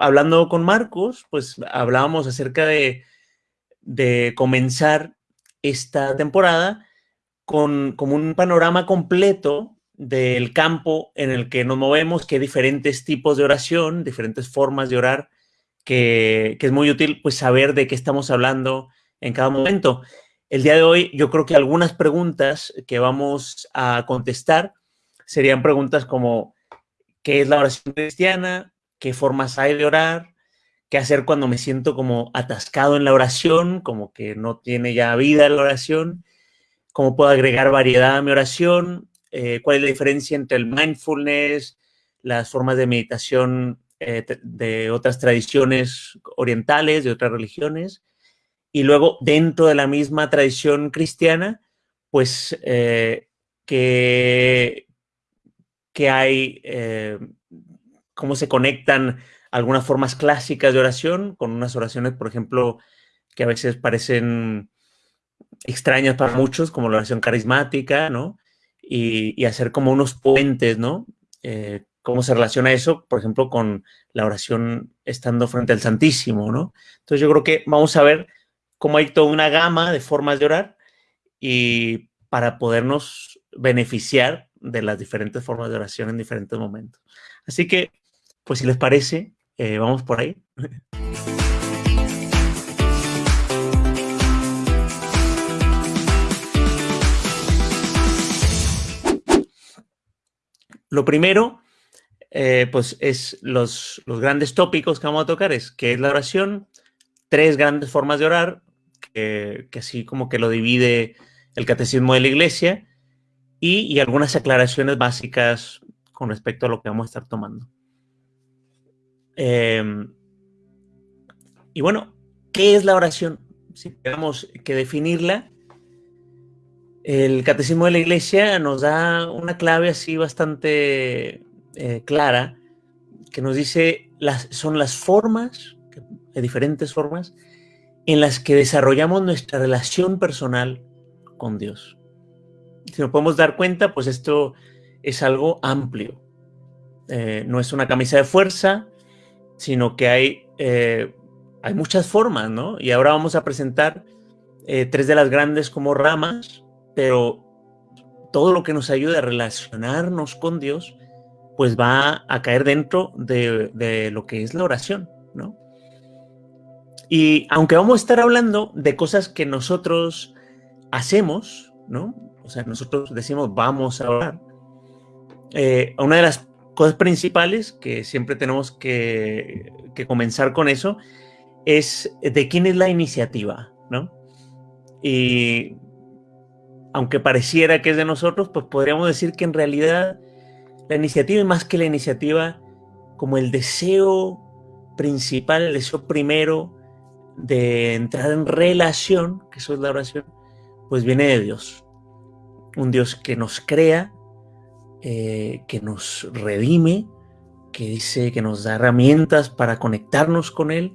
hablando con Marcos, pues hablábamos acerca de, comenzar esta temporada con un panorama completo del campo en el que nos movemos, que hay diferentes tipos de oración, diferentes formas de orar, que, que, es muy útil pues saber de qué estamos hablando en cada momento. El día de hoy yo creo que algunas preguntas que vamos a contestar serían preguntas como ¿qué es la oración cristiana? ¿Qué formas hay de orar? ¿Qué hacer cuando me siento como atascado en la oración, como que no tiene ya vida la oración? ¿Cómo puedo agregar variedad a mi oración? Eh, ¿Cuál es la diferencia entre el mindfulness, las formas de meditación eh, de otras tradiciones orientales, de otras religiones? Y luego, dentro de la misma tradición cristiana, pues, eh, que, que hay, eh, cómo se conectan algunas formas clásicas de oración con unas oraciones, por ejemplo, que a veces parecen extrañas para muchos, como la oración carismática, ¿no? Y, hacer como unos puentes, ¿no? Eh, ¿Cómo se relaciona eso, por ejemplo, con la oración estando frente al Santísimo, ¿no? Entonces yo creo que vamos a ver cómo hay toda una gama de formas de orar y para podernos beneficiar de las diferentes formas de oración en diferentes momentos. Así que, pues si les parece, eh, vamos por ahí. Lo primero, eh, pues es los, los, grandes tópicos que vamos a tocar, es qué es la oración, tres grandes formas de orar, que, así como que lo divide el catecismo de la iglesia y, algunas aclaraciones básicas con respecto a lo que vamos a estar tomando. Em, y bueno, ¿qué es la oración? Si tenemos que definirla, el catecismo de la iglesia nos da una clave así bastante eh, clara que nos dice las, son las formas, de diferentes formas, en las que desarrollamos nuestra relación personal con Dios. Si nos podemos dar cuenta, pues esto es algo amplio. Eh, no es una camisa de fuerza, sino que hay, eh, hay muchas formas, ¿no? Y ahora vamos a presentar eh, tres de las grandes como ramas, pero todo lo que nos ayude a relacionarnos con Dios, pues va a caer dentro de, de lo que es la oración, ¿no? Y aunque vamos a estar hablando de cosas que nosotros hacemos, ¿no? O sea, nosotros decimos vamos a orar. Eh, una de las cosas principales que siempre tenemos que, comenzar con eso es de quién es la iniciativa, ¿no? Y aunque pareciera que es de nosotros, pues podríamos decir que en realidad la iniciativa es más que la iniciativa como el deseo principal, el deseo primero de entrar en relación, que eso es la oración, pues viene de Dios. Un Dios que nos crea, eh, que nos redime, que dice que nos da herramientas para conectarnos con Él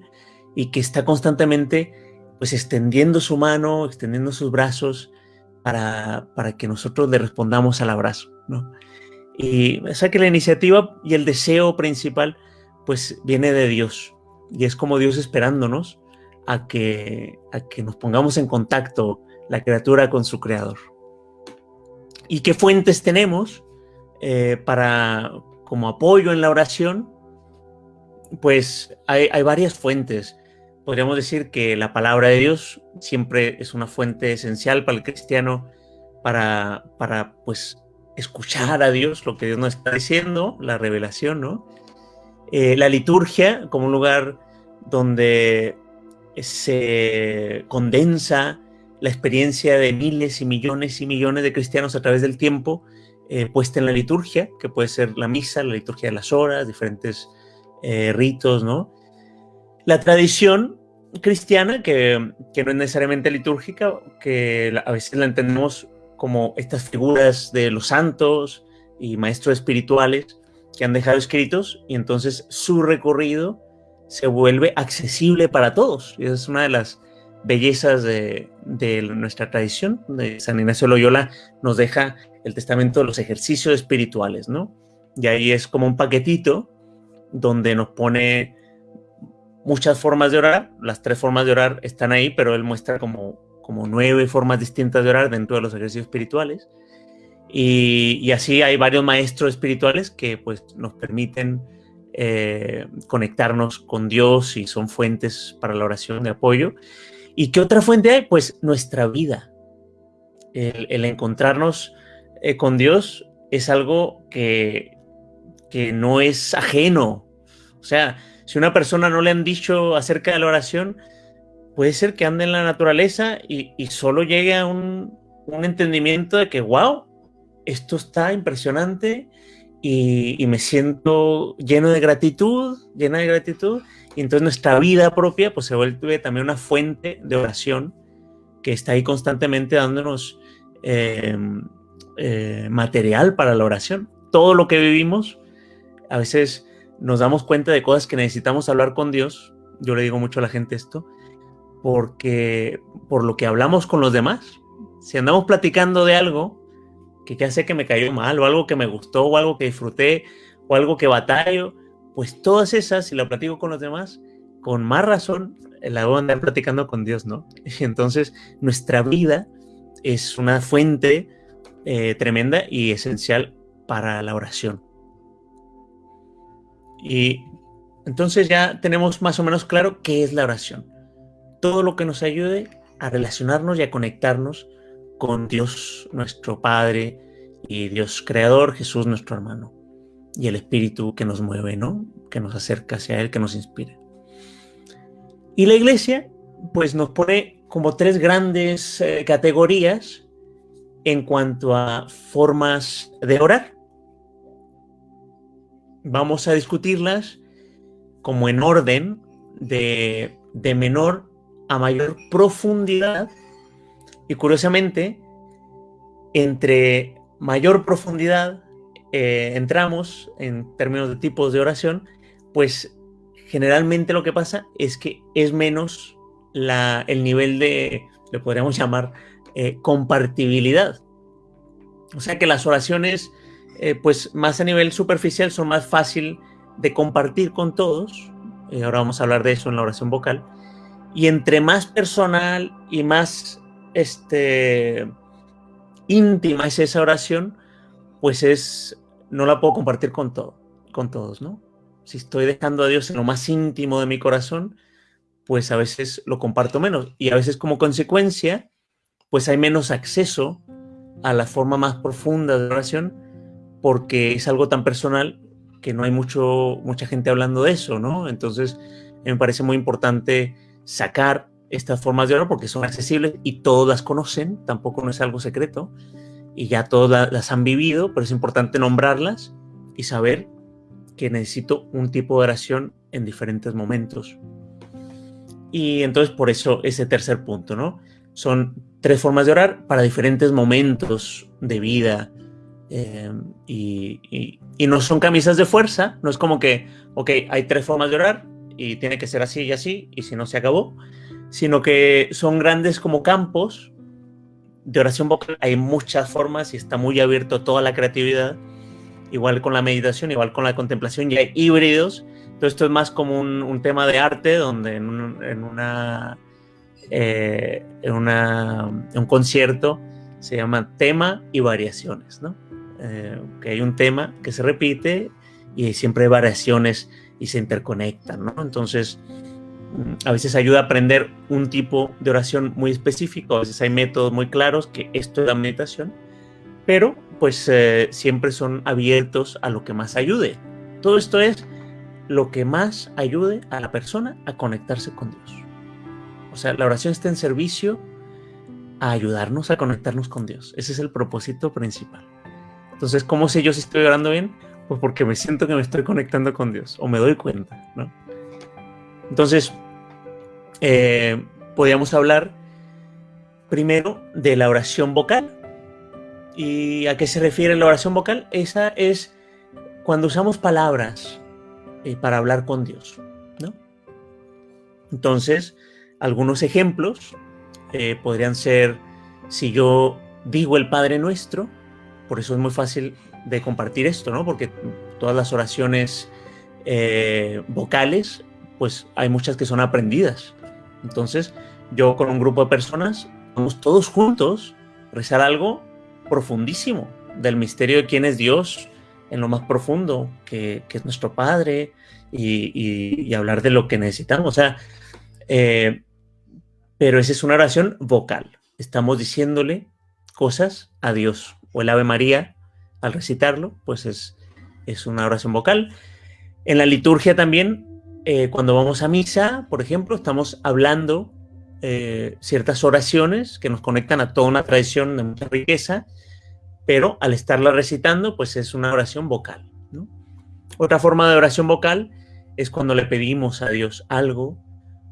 y que está constantemente pues extendiendo su mano, extendiendo sus brazos para, para que nosotros le respondamos al abrazo. ¿no? Y o sea que la iniciativa y el deseo principal pues viene de Dios y es como Dios esperándonos a que, a que nos pongamos en contacto la criatura con su creador. ¿Y qué fuentes tenemos eh, para como apoyo en la oración? Pues hay, hay, varias fuentes. Podríamos decir que la palabra de Dios siempre es una fuente esencial para el cristiano para, para pues escuchar a Dios, lo que Dios nos está diciendo, la revelación, ¿no? Eh, la liturgia como un lugar donde se condensa la experiencia de miles y millones y millones de cristianos a través del tiempo eh, puesta en la liturgia, que puede ser la misa, la liturgia de las horas, diferentes eh, ritos, ¿no? La tradición cristiana, que, que, no es necesariamente litúrgica, que a veces la entendemos como estas figuras de los santos y maestros espirituales que han dejado escritos, y entonces su recorrido se vuelve accesible para todos. Y esa es una de las bellezas de, nuestra tradición. De San Ignacio Loyola nos deja el testamento de los ejercicios espirituales, ¿no? Y ahí es como un paquetito donde nos pone muchas formas de orar, las tres formas de orar están ahí, pero él muestra como, como nueve formas distintas de orar dentro de los ejercicios espirituales. Y, así hay varios maestros espirituales que pues nos permiten eh, conectarnos con Dios y son fuentes para la oración de apoyo. ¿Y qué otra fuente hay? Pues nuestra vida. El, encontrarnos eh, con Dios es algo que, que no es ajeno. O sea, si una persona no le han dicho acerca de la oración, puede ser que ande en la naturaleza y, solo llegue a un, entendimiento de que, wow, esto está impresionante y, me siento lleno de gratitud, llena de gratitud. Y entonces nuestra vida propia pues se vuelve también una fuente de oración que está ahí constantemente dándonos em, eh, material para la oración. Todo lo que vivimos, a veces nos damos cuenta de cosas que necesitamos hablar con Dios, yo le digo mucho a la gente esto, porque por lo que hablamos con los demás, si andamos platicando de algo que ya sé que me cayó mal, o algo que me gustó, o algo que disfruté, o algo que batallo, pues todas esas, si la platico con los demás, con más razón la voy a andar platicando con Dios, ¿no? Entonces nuestra vida es una fuente eh, tremenda y esencial para la oración. Y entonces ya tenemos más o menos claro qué es la oración. Todo lo que nos ayude a relacionarnos y a conectarnos con Dios nuestro Padre y Dios Creador, Jesús nuestro hermano y el Espíritu que nos mueve, ¿no? Que nos acerca hacia Él, que nos inspira. Y la iglesia, pues nos pone como tres grandes eh, categorías en cuanto a formas de orar vamos a discutirlas como en orden de, menor a mayor profundidad y curiosamente entre mayor profundidad eh, entramos en términos de tipos de oración, pues generalmente lo que pasa es que es menos el nivel de, le podríamos llamar, eh, compartibilidad. O sea que las oraciones eh, pues más a nivel superficial son más fácil de compartir con todos. Eh, ahora vamos a hablar de eso en la oración vocal. Y entre más personal y más este, íntima es esa oración, pues es, no la puedo compartir con, todo, con todos, ¿no? Si estoy dejando a Dios en lo más íntimo de mi corazón, pues a veces lo comparto menos. Y a veces como consecuencia, pues hay menos acceso a la forma más profunda de oración porque es algo tan personal que no hay mucho, mucha gente hablando de eso, ¿no? Entonces, me parece muy importante sacar estas formas de orar porque son accesibles y todos las conocen, tampoco no es algo secreto, y ya todas las han vivido, pero es importante nombrarlas y saber que necesito un tipo de oración en diferentes momentos. Y entonces por eso ese tercer punto, ¿no? Son tres formas de orar para diferentes momentos de vida, Em, y, no son camisas de fuerza, no es como que, ok, hay tres formas de orar y tiene que ser así y así, y si no se acabó, sino que son grandes como campos de oración vocal. Hay muchas formas y está muy abierto toda la creatividad, igual con la meditación, igual con la contemplación, y hay híbridos. Entonces, esto es más como un, tema de arte, donde en, una, eh, una, en un concierto se llama tema y variaciones, ¿no? Eh, que hay un tema que se repite y siempre hay variaciones y se interconectan, ¿no? Entonces, a veces ayuda a aprender un tipo de oración muy específico, a veces hay métodos muy claros que esto es la meditación, pero pues eh, siempre son abiertos a lo que más ayude. Todo esto es lo que más ayude a la persona a conectarse con Dios. O sea, la oración está en servicio a ayudarnos a conectarnos con Dios. Ese es el propósito principal. Entonces, ¿cómo sé yo si estoy orando bien? Pues porque me siento que me estoy conectando con Dios o me doy cuenta, ¿no? Entonces, eh, podríamos hablar primero de la oración vocal. ¿Y a qué se refiere la oración vocal? Esa es cuando usamos palabras eh, para hablar con Dios, ¿no? Entonces, algunos ejemplos eh, podrían ser si yo digo el Padre Nuestro, por eso es muy fácil de compartir esto, ¿no? Porque todas las oraciones vocales pues hay muchas que son aprendidas. Entonces, yo con un grupo de personas, vamos todos juntos rezar algo profundísimo del misterio de quién es Dios en lo más profundo, que, es nuestro Padre, y, hablar de lo que necesitamos. O sea, eh, pero esa es una oración vocal. Estamos diciéndole cosas a Dios. O el Ave María, al recitarlo, pues es, es una oración vocal. En la liturgia también, eh, cuando vamos a misa, por ejemplo, estamos hablando eh, ciertas oraciones que nos conectan a toda una tradición de mucha riqueza, pero al estarla recitando, pues es una oración vocal. Otra forma de oración vocal es cuando le pedimos a Dios algo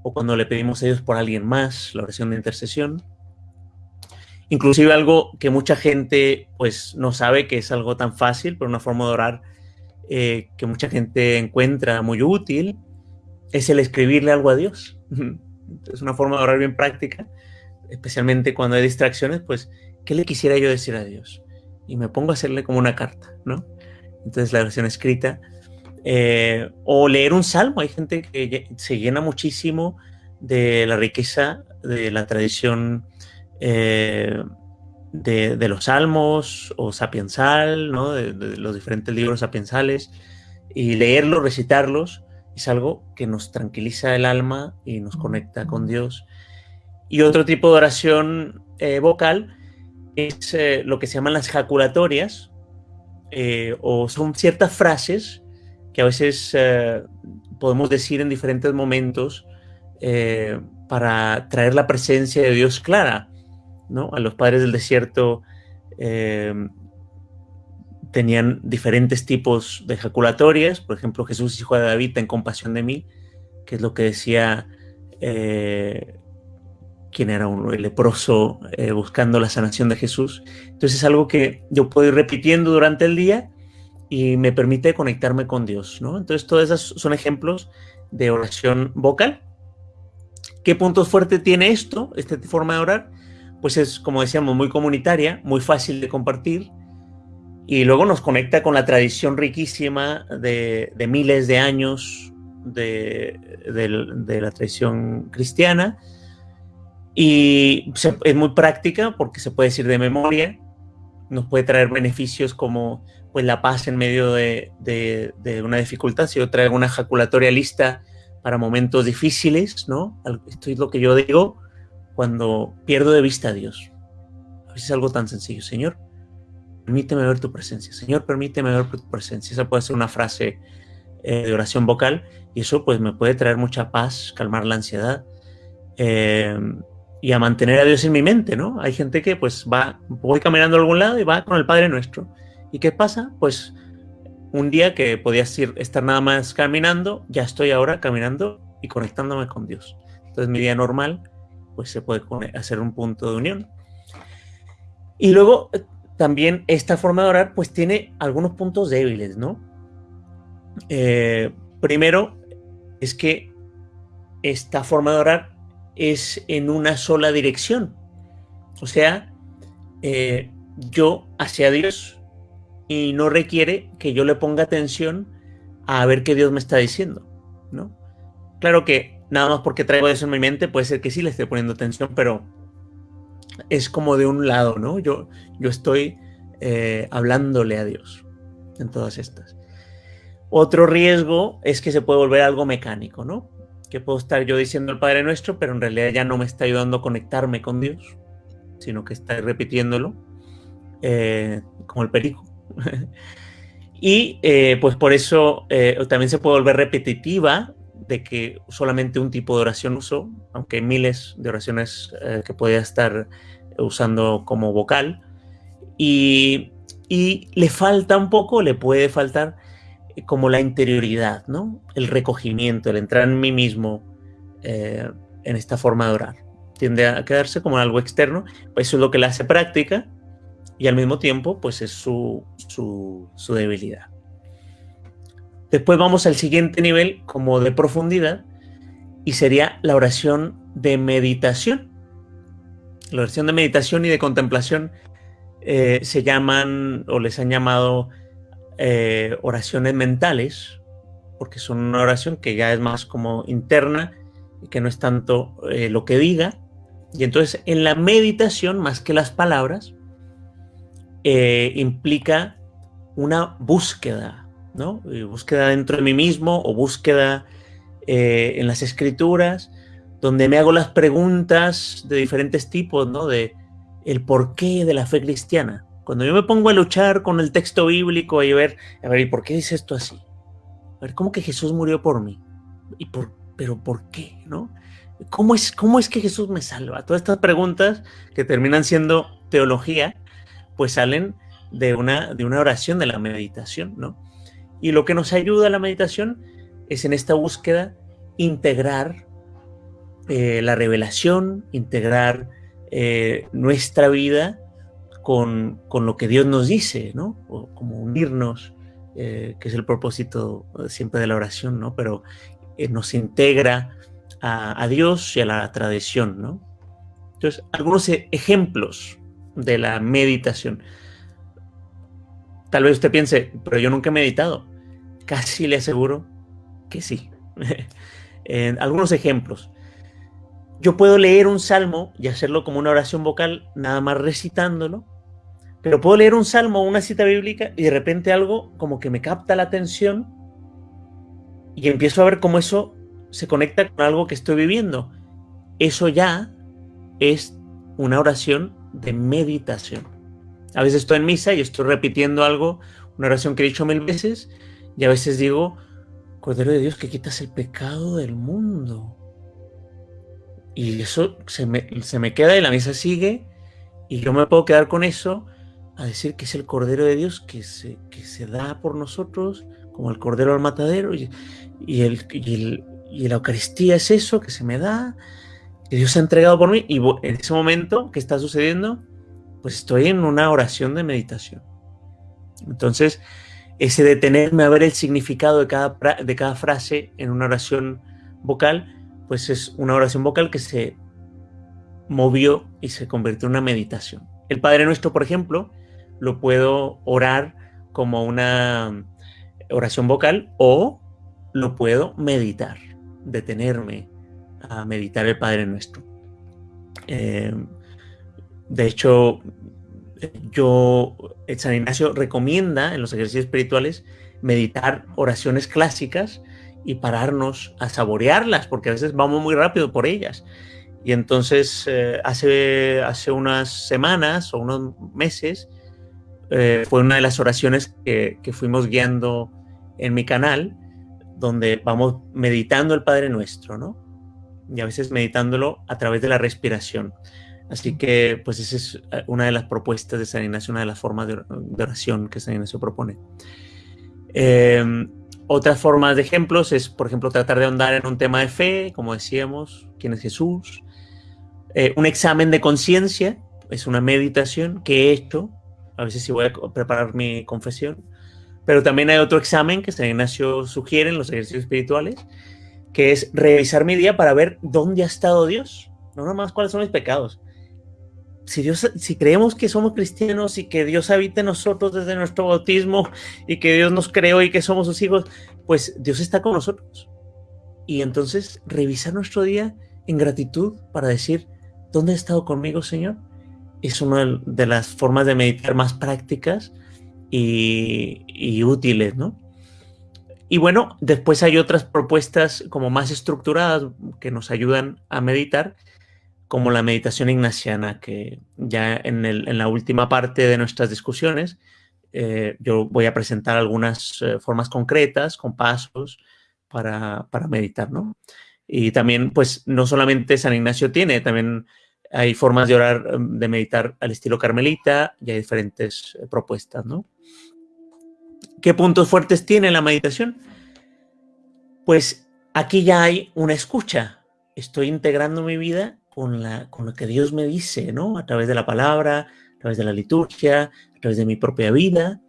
o cuando le pedimos a Dios por alguien más, la oración de intercesión. Inclusive algo que mucha gente pues no sabe que es algo tan fácil, pero una forma de orar eh, que mucha gente encuentra muy útil, es el escribirle algo a Dios. Es una forma de orar bien práctica, especialmente cuando hay distracciones, pues, ¿qué le quisiera yo decir a Dios? Y me pongo a hacerle como una carta, ¿no? Entonces la oración escrita. Eh, o leer un salmo. Hay gente que se llena muchísimo de la riqueza de la tradición eh, de, los salmos o sapiensal, ¿no? de, los diferentes libros sapiensales, y leerlos, recitarlos, es algo que nos tranquiliza el alma y nos conecta con Dios. Y otro tipo de oración eh, vocal es eh, lo que se llaman las jaculatorias, o son ciertas frases que a veces podemos decir en diferentes momentos para traer la presencia de Dios clara. A los padres del desierto eh, tenían diferentes tipos de ejaculatorias. Por ejemplo, Jesús, hijo de David, ten compasión de mí, que es lo que decía eh, quien era un leproso eh, buscando la sanación de Jesús. Entonces es algo que yo puedo ir repitiendo durante el día y me permite conectarme con Dios. ¿no? Entonces todas esas son ejemplos de oración vocal. ¿Qué puntos fuertes tiene esto, esta forma de orar? pues es, como decíamos, muy comunitaria, muy fácil de compartir y luego nos conecta con la tradición riquísima de, miles de años de, la tradición cristiana y es muy práctica porque se puede decir de memoria, nos puede traer beneficios como pues la paz en medio de, una dificultad, si yo traigo una ejaculatoria lista para momentos difíciles, ¿no? Esto es lo que yo digo, cuando pierdo de vista a Dios. A veces es algo tan sencillo. Señor, permíteme ver tu presencia. Señor, permíteme ver tu presencia. Esa puede ser una frase eh, de oración vocal y eso pues me puede traer mucha paz, calmar la ansiedad eh, y a mantener a Dios en mi mente, ¿no? Hay gente que pues va, voy caminando a algún lado y va con el Padre Nuestro. ¿Y qué pasa? Pues un día que podías ir, estar nada más caminando, ya estoy ahora caminando y conectándome con Dios. Entonces mi día normal pues se puede hacer un punto de unión. Y luego también esta forma de orar pues tiene algunos puntos débiles, ¿no? Eh, primero es que esta forma de orar es en una sola dirección. O sea, eh, yo hacia Dios y no requiere que yo le ponga atención a ver qué Dios me está diciendo, ¿no? Claro que nada más porque traigo eso en mi mente, puede ser que sí le esté poniendo atención, pero es como de un lado, ¿no? Yo, yo estoy eh, hablándole a Dios en todas estas. Otro riesgo es que se puede volver algo mecánico, ¿no? Que puedo estar yo diciendo el Padre Nuestro, pero en realidad ya no me está ayudando a conectarme con Dios, sino que está repitiéndolo, eh, como el perico. y eh, pues por eso también se puede volver repetitiva de que solamente un tipo de oración uso, aunque hay miles de oraciones eh, que podía estar usando como vocal, y, le falta un poco, le puede faltar eh, como la interioridad, ¿no? El recogimiento, el entrar en mí mismo eh, en esta forma de orar. Tiende a quedarse como algo externo, pues eso es lo que le hace práctica y al mismo tiempo pues es su, su debilidad. Después vamos al siguiente nivel como de profundidad y sería la oración de meditación. La oración de meditación y de contemplación eh, se llaman o les han llamado eh, oraciones mentales porque son una oración que ya es más como interna y que no es tanto eh, lo que diga. Y entonces en la meditación, más que las palabras, implica una búsqueda, ¿no? Eh, búsqueda dentro de mí mismo o búsqueda en las escrituras, donde me hago las preguntas de diferentes tipos, ¿no? De el porqué de la fe cristiana. Cuando yo me pongo a luchar con el texto bíblico y ver, a ver, ¿y por qué dice esto así? A ver, ¿cómo que Jesús murió por mí? ¿Y por, pero por qué? ¿No? ¿Cómo es, ¿Cómo es que Jesús me salva? Todas estas preguntas que terminan siendo teología, pues salen de una, de una oración de la meditación, ¿no? Y lo que nos ayuda a la meditación es en esta búsqueda integrar eh, la revelación, integrar eh, nuestra vida con, lo que Dios nos dice, ¿no? O como unirnos, eh, que es el propósito siempre de la oración, ¿no? Pero nos integra a, Dios y a la tradición, ¿no? Entonces, algunos e, ejemplos de la meditación. Tal vez usted piense, pero yo nunca he meditado. Casi le aseguro que sí. algunos ejemplos. Yo puedo leer un salmo y hacerlo como una oración vocal, nada más recitándolo, pero puedo leer un salmo o una cita bíblica y de repente algo como que me capta la atención y empiezo a ver cómo eso se conecta con algo que estoy viviendo. Eso ya es una oración de meditación. A veces estoy en misa y estoy repitiendo algo, una oración que he dicho mil veces, y a veces digo, Cordero de Dios que quitas el pecado del mundo. Y eso se me, se me queda y la misa sigue y yo me puedo quedar con eso a decir que es el Cordero de Dios que se, que se da por nosotros, como el Cordero al matadero, y, el, y, la Eucaristía es eso que se me da, que Dios ha entregado por mí, y en ese momento que está sucediendo, pues estoy en una oración de meditación. Entonces, ese detenerme a ver el significado de cada, de cada frase en una oración vocal, pues es una oración vocal que se movió y se convirtió en una meditación. El Padre Nuestro, por ejemplo, lo puedo orar como una oración vocal o lo puedo meditar, detenerme a meditar el Padre Nuestro. Eh, de hecho, yo, San Ignacio recomienda en los ejercicios espirituales meditar oraciones clásicas y pararnos a saborearlas, porque a veces vamos muy rápido por ellas. Y entonces eh, hace, hace unas semanas o unos meses eh, fue una de las oraciones que, que, fuimos guiando en mi canal, donde vamos meditando el Padre Nuestro, ¿no? Y a veces meditándolo a través de la respiración. Así que, pues esa es eh, una de las propuestas de San Ignacio, una de las formas de, oración que San Ignacio propone. Eh, otras formas de ejemplos es, por ejemplo, tratar de ahondar en un tema de fe, como decíamos, quién es Jesús. Eh, un examen de conciencia es una meditación que he hecho, a veces si voy a preparar mi confesión. Pero también hay otro examen que San Ignacio sugiere en los ejercicios espirituales, que es revisar mi día para ver dónde ha estado Dios, no nada más cuáles son mis pecados, si, creemos que somos cristianos y que Dios habita en nosotros desde nuestro bautismo y que Dios nos creó y que somos sus hijos, pues Dios está con nosotros. Y entonces revisar nuestro día en gratitud para decir, ¿dónde ha estado conmigo, Señor? Es una de las formas de meditar más prácticas y, y útiles, ¿no? Y bueno, después hay otras propuestas como más estructuradas que nos ayudan a meditar, como la meditación ignaciana, que ya en, la última parte de nuestras discusiones eh, yo voy a presentar algunas eh, formas concretas, con pasos para, meditar, ¿no? Y también, pues, no solamente San Ignacio tiene, también hay formas de orar, em, de meditar al estilo carmelita y hay diferentes eh, propuestas, ¿no? ¿Qué puntos fuertes tiene la meditación? Pues aquí ya hay una escucha. Estoy integrando mi vida con, lo que Dios me dice, ¿no? A través de la palabra, a través de la liturgia, a través de mi propia vida.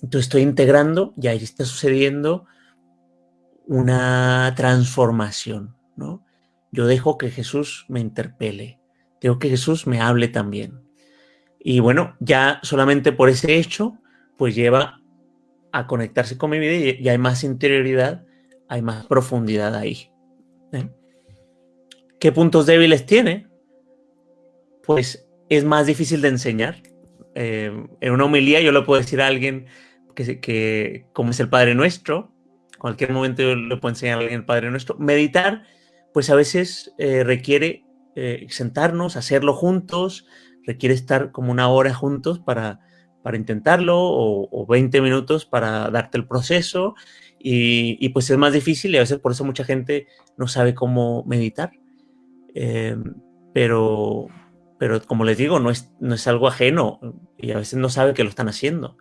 Entonces estoy integrando y ahí está sucediendo una transformación, ¿no? Yo dejo que Jesús me interpele, dejo que Jesús me hable también. Y bueno, ya solamente por ese hecho, pues lleva a conectarse con mi vida y, hay más interioridad hay más profundidad ahí. ¿eh? ¿Qué puntos débiles tiene? Pues es más difícil de enseñar. Eh, en una homilía yo le puedo decir a alguien que, como es el Padre Nuestro, cualquier momento yo le puedo enseñar a alguien el Padre Nuestro. Meditar, pues a veces eh, requiere sentarnos, hacerlo juntos, requiere estar como una hora juntos para, para intentarlo o, 20 minutos para darte el proceso y, pues es más difícil y a veces por eso mucha gente no sabe cómo meditar. Em, pero, pero como les digo, no es, no es algo ajeno y a veces no sabe que lo están haciendo.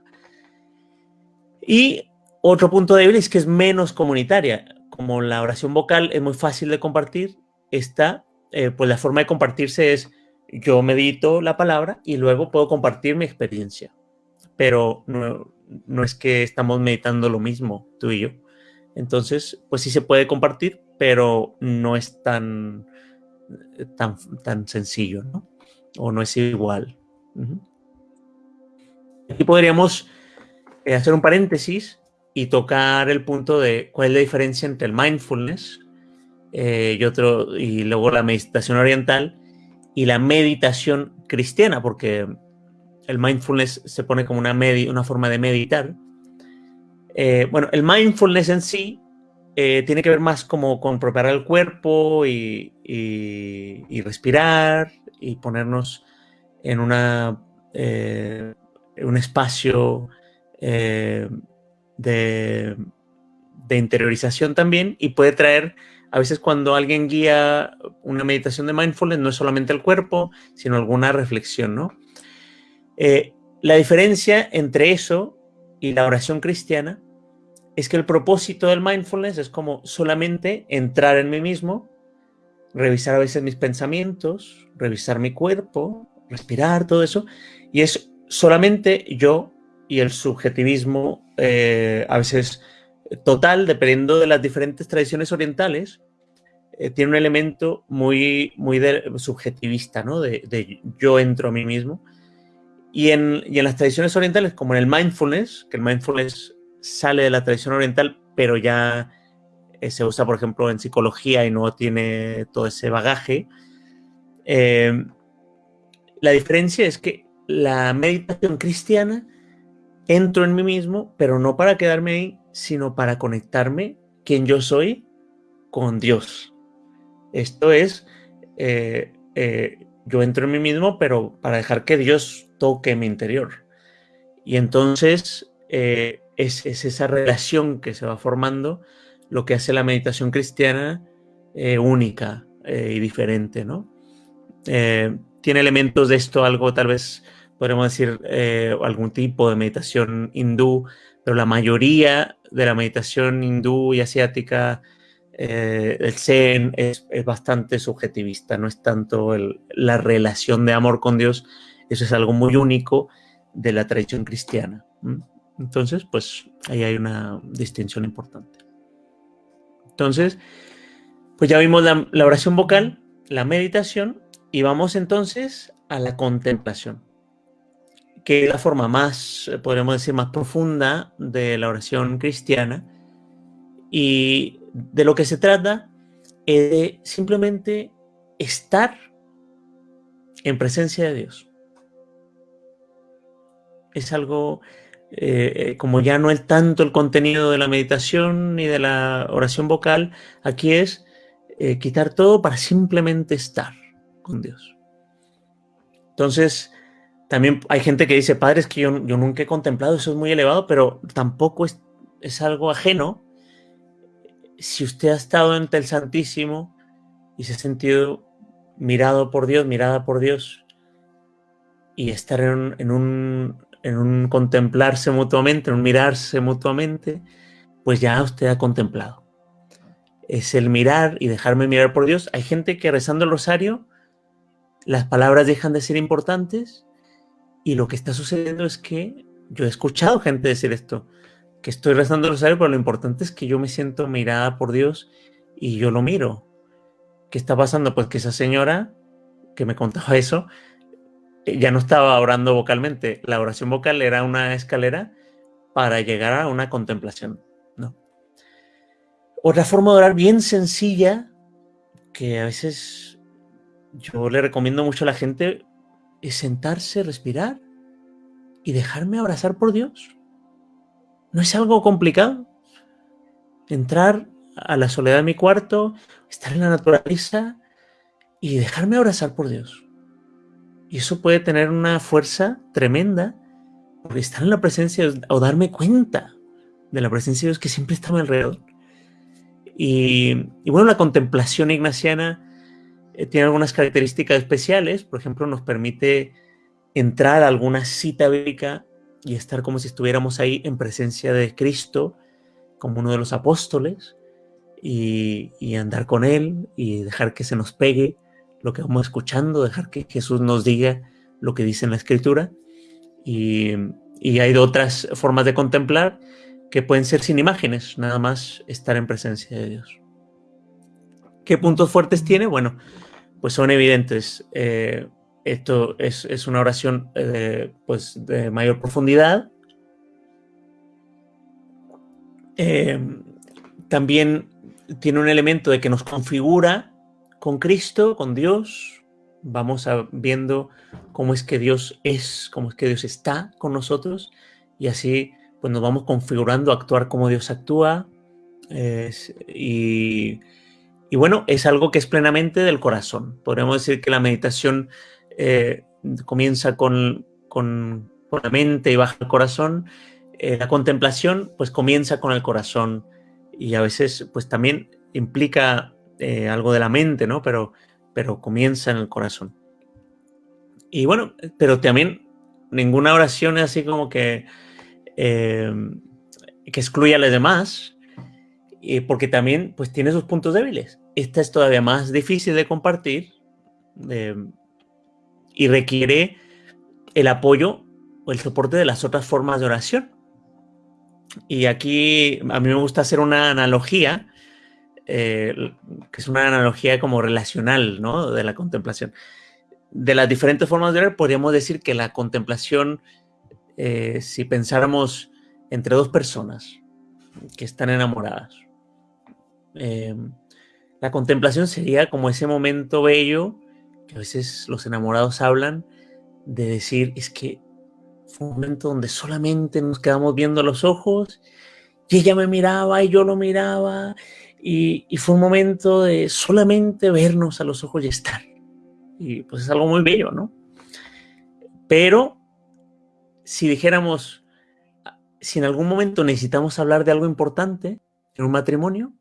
Y otro punto débil es que es menos comunitaria. Como la oración vocal es muy fácil de compartir, esta, eh, pues la forma de compartirse es yo medito la palabra y luego puedo compartir mi experiencia. Pero no, es que estamos meditando lo mismo, tú y yo. Entonces, pues sí se puede compartir, pero no es tan, tan, tan sencillo, ¿no? O no es igual. Aquí podríamos eh, hacer un paréntesis y tocar el punto de cuál es la diferencia entre el mindfulness eh, y, otro, y luego la meditación oriental y la meditación cristiana, porque el mindfulness se pone como una, una forma de meditar. Eh, bueno, el mindfulness en sí eh, tiene que ver más como con preparar el cuerpo y, respirar y ponernos en una, eh, un espacio de, de interiorización también y puede traer a veces cuando alguien guía una meditación de mindfulness no es solamente el cuerpo, sino alguna reflexión, ¿no? Eh, la diferencia entre eso y la oración cristiana es que el propósito del mindfulness es como solamente entrar en mí mismo, revisar a veces mis pensamientos, revisar mi cuerpo, respirar, todo eso, y es solamente yo y el subjetivismo eh, a veces total, dependiendo de las diferentes tradiciones orientales, eh, tiene un elemento muy, muy subjetivista, ¿no? De, yo entro a mí mismo. Y en, y en, las tradiciones orientales, como en el mindfulness, que el mindfulness sale de la tradición oriental, pero ya eh, se usa, por ejemplo, en psicología y no tiene todo ese bagaje, eh, la diferencia es que la meditación cristiana entro en mí mismo, pero no para quedarme ahí, sino para conectarme quien yo soy con Dios. Esto es, eh, yo entro en mí mismo, pero para dejar que Dios toque mi interior. Y entonces es, esa relación que se va formando lo que hace la meditación cristiana única y diferente, ¿no? tiene elementos de esto, algo tal vez podemos decir algún tipo de meditación hindú, pero la mayoría de la meditación hindú y asiática eh, el Zen es, bastante subjetivista, no es tanto la relación de amor con Dios, eso es algo muy único de la tradición cristiana. Entonces, pues ahí hay una distinción importante. Entonces, pues ya vimos la, oración vocal, la meditación, y vamos entonces a la contemplación, que es la forma más, podríamos decir, más profunda de la oración cristiana. Y de lo que se trata es de simplemente estar en presencia de Dios. Es algo, eh, eh, como ya no es tanto el contenido de la meditación ni de la oración vocal, aquí es eh, quitar todo para simplemente estar con Dios. Entonces, también hay gente que dice, padre, es que yo, nunca he contemplado, eso es muy elevado, pero tampoco es algo ajeno si usted ha estado ante el Santísimo y se ha sentido mirado por Dios, mirada por Dios, y estar en un, en un, contemplarse mutuamente, en un mirarse mutuamente, pues ya usted ha contemplado. Es el mirar y dejarme mirar por Dios. Hay gente que rezando el rosario, las palabras dejan de ser importantes y lo que está sucediendo es que yo he escuchado gente decir esto que estoy rezando el rosario, pero lo importante es que yo me siento mirada por Dios y yo lo miro. ¿Qué está pasando? Pues que esa señora que me contaba eso, ya no estaba orando vocalmente. La oración vocal era una escalera para llegar a una contemplación. ¿no? Otra forma de orar bien sencilla, que a veces yo le recomiendo mucho a la gente, es sentarse, respirar y dejarme abrazar por Dios. No es algo complicado. Entrar a la soledad de mi cuarto, estar en la naturaleza y dejarme abrazar por Dios. Y eso puede tener una fuerza tremenda por estar en la presencia o darme cuenta de la presencia de Dios que siempre está a mi alrededor. Y, bueno, la contemplación ignaciana eh, tiene algunas características especiales. Por ejemplo, nos permite entrar a alguna cita bíblica y estar como si estuviéramos ahí en presencia de Cristo, como uno de los apóstoles, y, y andar con Él y dejar que se nos pegue lo que vamos escuchando, dejar que Jesús nos diga lo que dice en la Escritura. Y, y hay otras formas de contemplar que pueden ser sin imágenes, nada más estar en presencia de Dios. ¿Qué puntos fuertes tiene? Bueno, pues son evidentes. Eh, esto es, una oración eh, pues de mayor profundidad. Eh, también tiene un elemento de que nos configura con Cristo, con Dios. Vamos viendo cómo es que Dios es, cómo es que Dios está con nosotros y así pues nos vamos configurando a actuar como Dios actúa. y, bueno, es algo que es plenamente del corazón. Podríamos decir que la meditación eh, comienza con, con, la mente y baja el corazón. Eh, la contemplación pues comienza con el corazón y a veces pues también implica eh, algo de la mente, ¿no? Pero, pero comienza en el corazón. Y bueno, pero también ninguna oración es así como que Em, que excluye a los demás, porque también pues, tiene sus puntos débiles. Esta es todavía más difícil de compartir em, y requiere el apoyo o el soporte de las otras formas de oración. Y aquí a mí me gusta hacer una analogía, eh, que es una analogía como relacional, ¿no? De la contemplación. De las diferentes formas de orar, podríamos decir que la contemplación eh, si pensáramos entre dos personas que están enamoradas. Em, la contemplación sería como ese momento bello que a veces los enamorados hablan de decir, es que fue un momento donde solamente nos quedamos viendo los ojos y ella me miraba y yo lo miraba y, y, fue un momento de solamente vernos a los ojos y estar. Y pues es algo muy bello, ¿no? Pero si dijéramos, si en algún momento necesitamos hablar de algo importante en un matrimonio,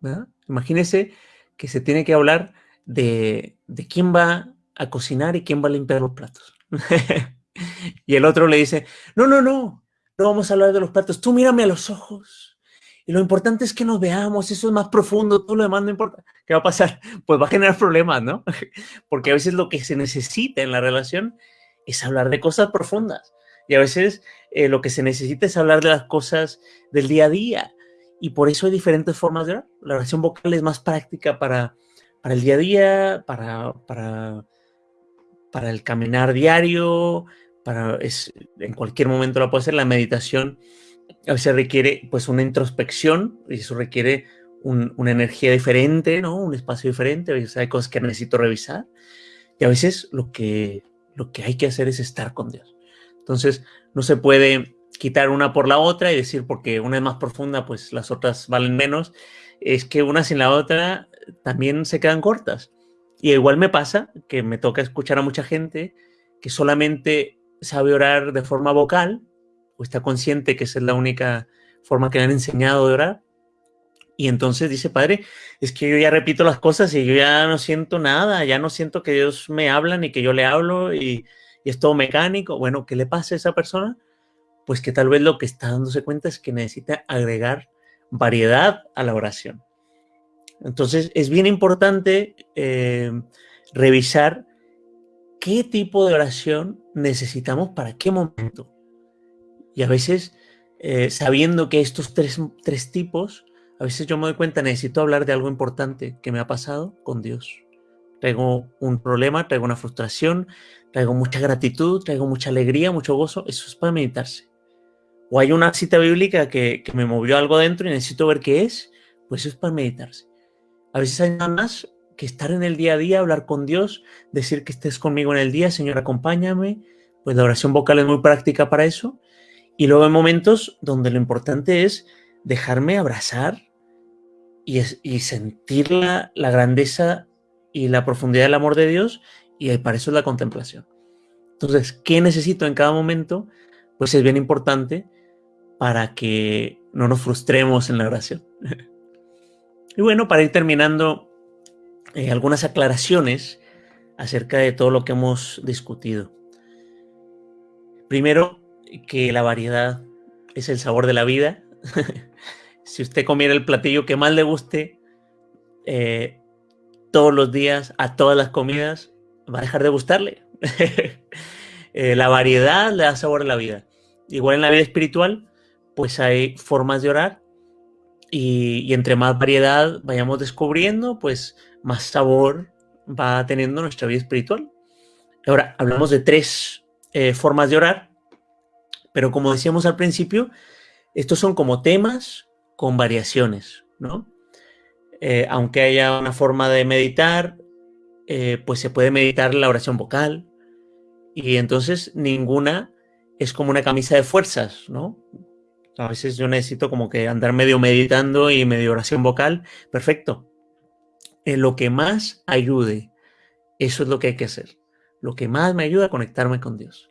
¿verdad? imagínese que se tiene que hablar de, de quién va a cocinar y quién va a limpiar los platos. y el otro le dice, no, no, no, no vamos a hablar de los platos, tú mírame a los ojos. Y lo importante es que nos veamos, eso es más profundo, todo lo demás no importa. ¿Qué va a pasar? Pues va a generar problemas, ¿no? Porque a veces lo que se necesita en la relación es hablar de cosas profundas. Y a veces eh, lo que se necesita es hablar de las cosas del día a día. Y por eso hay diferentes formas de orar. La oración vocal es más práctica para, para el día a día, para, para, para el caminar diario, para, es, en cualquier momento la puede hacer. La meditación a veces requiere pues una introspección y eso requiere una energía diferente, ¿no? Un espacio diferente. A veces hay cosas que necesito revisar. Y a veces lo que, lo que hay que hacer es estar con Dios. Entonces, no se puede quitar una por la otra y decir porque una es más profunda, pues las otras valen menos. Es que una sin la otra también se quedan cortas. Y igual me pasa que me toca escuchar a mucha gente que solamente sabe orar de forma vocal o está consciente que esa es la única forma que le han enseñado de orar. Y entonces dice, padre, es que yo ya repito las cosas y yo ya no siento nada, ya no siento que Dios me habla ni que yo le hablo y y es todo mecánico. Bueno, ¿qué le pasa a esa persona? Pues que tal vez lo que está dándose cuenta es que necesita agregar variedad a la oración. Entonces es bien importante eh, revisar qué tipo de oración necesitamos para qué momento. Y a veces, eh, sabiendo que estos tres, tres tipos, a veces yo me doy cuenta, necesito hablar de algo importante que me ha pasado con Dios. Traigo un problema, traigo una frustración, traigo mucha gratitud, traigo mucha alegría, mucho gozo, eso es para meditarse. O hay una cita bíblica que, me movió algo dentro y necesito ver qué es, pues es para meditarse. A veces hay nada más que estar en el día a día, hablar con Dios, decir que estés conmigo en el día, Señor, acompáñame. Pues la oración vocal es muy práctica para eso. Y luego hay momentos donde lo importante es dejarme abrazar y, sentir la, la, grandeza y la profundidad del amor de Dios y para eso es la contemplación. Entonces, ¿qué necesito en cada momento? Pues es bien importante para que no nos frustremos en la oración. y bueno, para ir terminando eh, algunas aclaraciones acerca de todo lo que hemos discutido. Primero, que la variedad es el sabor de la vida. si usted comiera el platillo que más le guste eh, todos los días, a todas las comidas, va a dejar de gustarle. Eh, la variedad le da sabor a la vida. Igual en la vida espiritual, pues hay formas de orar y, y entre más variedad vayamos descubriendo, pues más sabor va teniendo nuestra vida espiritual. Ahora, hablamos de tres eh, formas de orar, pero como decíamos al principio, estos son como temas con variaciones, ¿no? Eh, aunque haya una forma de meditar, eh, pues se puede meditar la oración vocal, y entonces ninguna es como una camisa de fuerzas, ¿no? A veces yo necesito como que andar medio meditando y medio oración vocal, perfecto, en lo que más ayude. Eso es lo que hay que hacer. Lo que más me ayuda a conectarme con Dios.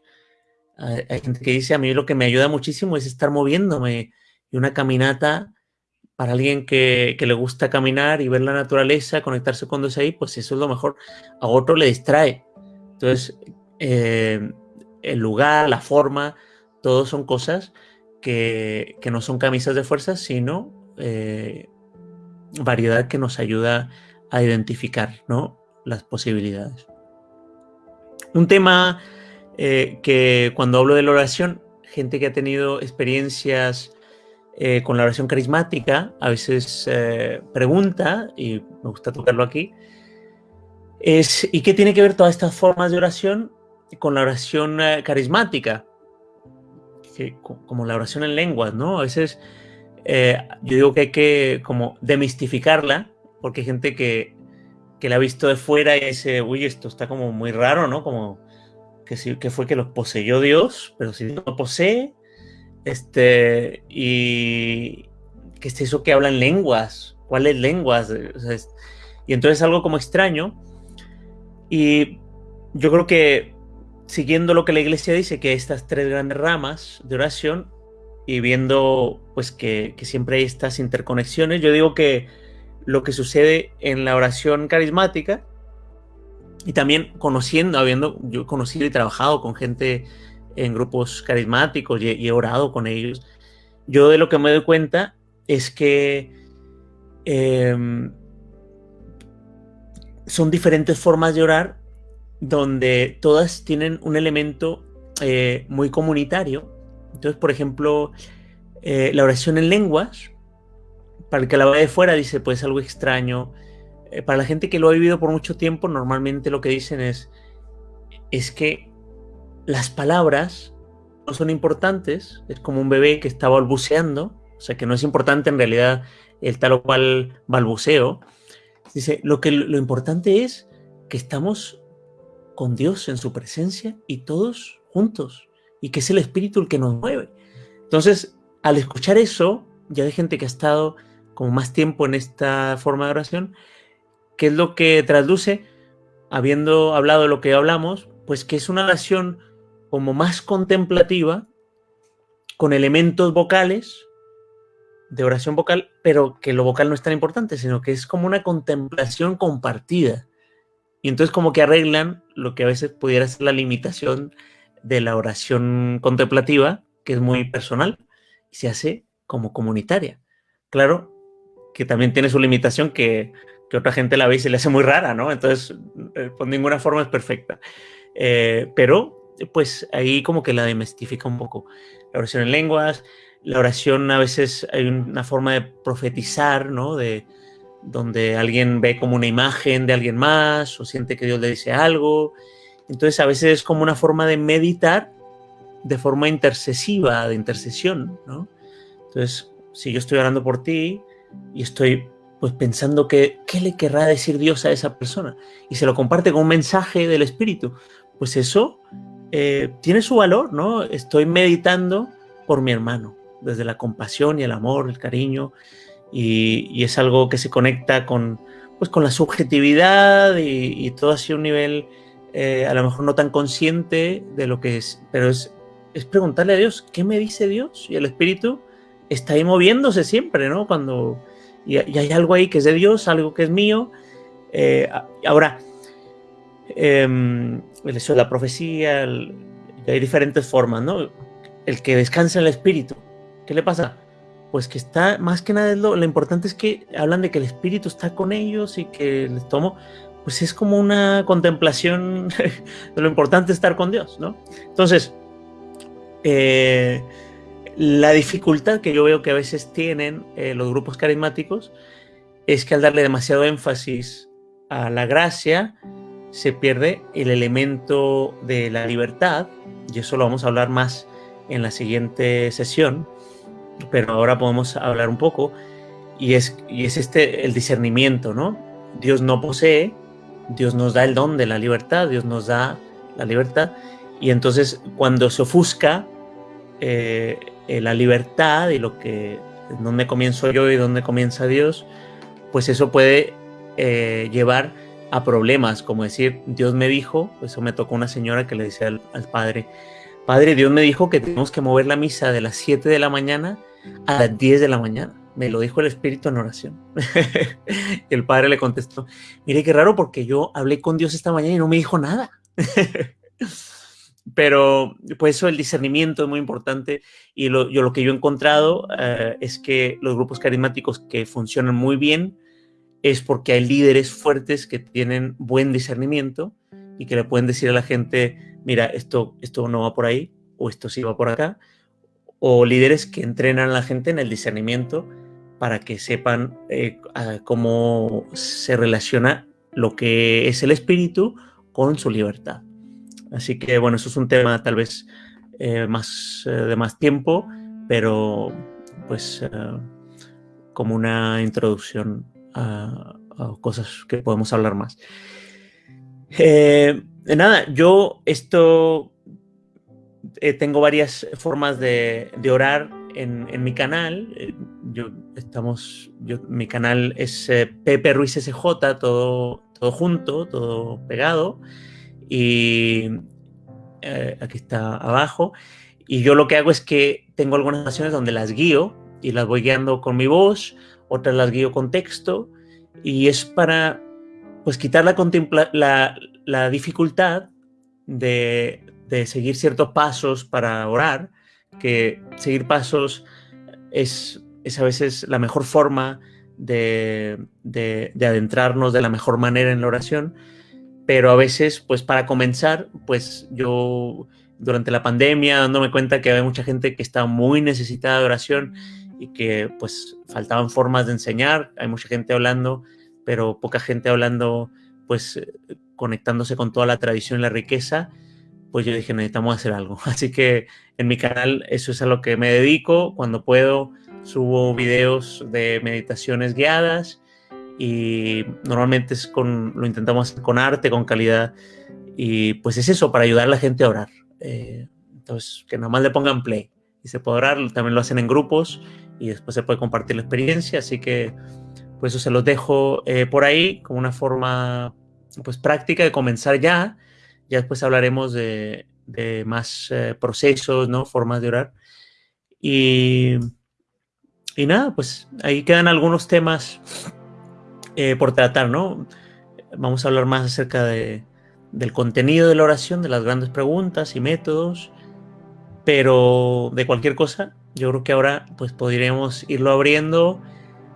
Hay gente que dice, a mí lo que me ayuda muchísimo es estar moviéndome. Y una caminata, para alguien que, le gusta caminar y ver la naturaleza, conectarse con Dios ahí, pues eso es lo mejor. A otro le distrae. Entonces, eh, el lugar, la forma, todos son cosas que, no son camisas de fuerza, sino eh, variedad que nos ayuda a identificar ¿no? las posibilidades. Un tema eh, que cuando hablo de la oración, gente que ha tenido experiencias eh, con la oración carismática, a veces eh, pregunta, y me gusta tocarlo aquí, es ¿y qué tiene que ver todas estas formas de oración con la oración carismática? como la oración en lenguas, ¿no? A veces yo digo que hay que como demistificarla porque hay gente que, la ha visto de fuera y dice, uy, esto está como muy raro, ¿no? Como que, sí, que fue que los poseyó Dios, pero si no posee, este, y que es eso que hablan lenguas, ¿cuáles lenguas? y entonces algo como extraño. Y yo creo que siguiendo lo que la iglesia dice, que estas tres grandes ramas de oración, y viendo pues que siempre hay estas interconexiones, yo digo que lo que sucede en la oración carismática y también conociendo, habiendo yo conocido y trabajado con gente en grupos carismáticos y, he orado con ellos, yo de lo que me doy cuenta es que em, son diferentes formas de orar donde todas tienen un elemento eh, muy comunitario. Entonces, por ejemplo, eh, la oración en lenguas para el que la ve de fuera dice, pues algo extraño. Eh, para la gente que lo ha vivido por mucho tiempo, normalmente lo que dicen es, es que las palabras no son importantes, es como un bebé que está balbuceando, o sea que no es importante en realidad el tal o cual balbuceo. Dice, lo que lo importante es que estamos con Dios en su presencia y todos juntos, y que es el Espíritu el que nos mueve. Entonces, al escuchar eso, ya hay gente que ha estado como más tiempo en esta forma de oración, ¿qué es lo que traduce, habiendo hablado lo que hablamos, pues que es una oración como más contemplativa, con elementos vocales, de oración vocal, pero que lo vocal no es tan importante, sino que es como una contemplación compartida. Y entonces como que arreglan lo que a veces pudiera ser la limitación de la oración contemplativa, que es muy personal, y se hace como comunitaria. Claro, que también tiene su limitación que, otra gente la ve y se le hace muy rara, ¿no? Entonces, eh, por ninguna forma es perfecta. Eh, pero, pues ahí como que la demestifica un poco. La oración en lenguas, la oración a veces hay una forma de profetizar, ¿no? De, donde alguien ve como una imagen de alguien más o siente que Dios le dice algo. Entonces a veces es como una forma de meditar de forma intercesiva, de intercesión, ¿no? Entonces, si yo estoy orando por ti, y estoy pues pensando que qué le querrá decir Dios a esa persona y se lo comparte con un mensaje del Espíritu, pues eso eh, tiene su valor, ¿no? Estoy meditando por mi hermano, desde la compasión y el amor, el cariño, y, es algo que se conecta con, pues, con la subjetividad y, todo así un nivel eh, a lo mejor no tan consciente de lo que es, pero es, es preguntarle a Dios, ¿qué me dice Dios? Y el Espíritu está ahí moviéndose siempre, ¿no? Cuando y, hay algo ahí que es de Dios, algo que es mío. Eh, ahora, eh, la profecía, hay diferentes formas, ¿no? El que descansa en el Espíritu, ¿qué le pasa? Pues que está, más que nada, lo, lo importante es que hablan de que el Espíritu está con ellos y que les tomo, pues es como una contemplación de lo importante estar con Dios, ¿no? Entonces, eh, la dificultad que yo veo que a veces tienen eh, los grupos carismáticos es que al darle demasiado énfasis a la gracia, se pierde el elemento de la libertad, y eso lo vamos a hablar más en la siguiente sesión, pero ahora podemos hablar un poco, y es, y es este el discernimiento, ¿no? Dios no posee, Dios nos da el don de la libertad, Dios nos da la libertad, y entonces cuando se ofusca eh, eh, la libertad y lo que, dónde comienzo yo y dónde comienza Dios, pues eso puede eh, llevar a problemas, como decir, Dios me dijo, eso me tocó una señora que le decía al, padre, padre, Dios me dijo que tenemos que mover la misa de las 7 de la mañana a las 10 de la mañana. Me lo dijo el Espíritu en oración. y el padre le contestó, mire qué raro porque yo hablé con Dios esta mañana y no me dijo nada. Pero pues eso, el discernimiento es muy importante y lo, yo, lo que yo he encontrado eh, es que los grupos carismáticos que funcionan muy bien es porque hay líderes fuertes que tienen buen discernimiento y que le pueden decir a la gente, mira, esto, esto no va por ahí o esto sí va por acá. O líderes que entrenan a la gente en el discernimiento para que sepan eh, cómo se relaciona lo que es el espíritu con su libertad. Así que bueno, eso es un tema tal vez eh, más eh, de más tiempo, pero pues eh, como una introducción a, cosas que podemos hablar más. nada, yo esto tengo varias formas de, orar en, mi canal. Yo estamos, mi canal es Pepe Ruiz SJ, todo, todo junto, todo pegado y eh, aquí está abajo. Y yo lo que hago es que tengo algunas oraciones donde las guío y las voy guiando con mi voz, otras las guío con texto y es para pues quitar la, dificultad de, de, seguir ciertos pasos para orar, que seguir pasos es, es a veces la mejor forma de, de adentrarnos de la mejor manera en la oración pero a veces, pues para comenzar, pues yo durante la pandemia, dándome cuenta que había mucha gente que estaba muy necesitada de oración y que pues faltaban formas de enseñar, hay mucha gente hablando, pero poca gente hablando, pues conectándose con toda la tradición y la riqueza, pues yo dije, necesitamos hacer algo. Así que en mi canal eso es a lo que me dedico, cuando puedo subo videos de meditaciones guiadas, y normalmente es con, lo intentamos hacer con arte, con calidad y pues es eso, para ayudar a la gente a orar. Eh, entonces, que nada más le pongan play y se puede orar, también lo hacen en grupos y después se puede compartir la experiencia, así que pues eso se los dejo eh, por ahí como una forma pues práctica de comenzar ya, ya después hablaremos de, de más eh, procesos, ¿no? Formas de orar. Y, y nada, pues ahí quedan algunos temas eh, por tratar, ¿no? Vamos a hablar más acerca de, del contenido de la oración, de las grandes preguntas y métodos, pero de cualquier cosa, yo creo que ahora pues podríamos irlo abriendo